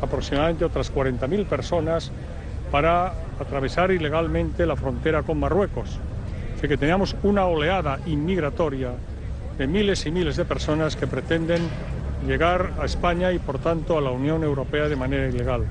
aproximadamente otras 40.000 personas para atravesar ilegalmente la frontera con Marruecos. Así que teníamos una oleada inmigratoria de miles y miles de personas que pretenden llegar a España y por tanto a la Unión Europea de manera ilegal.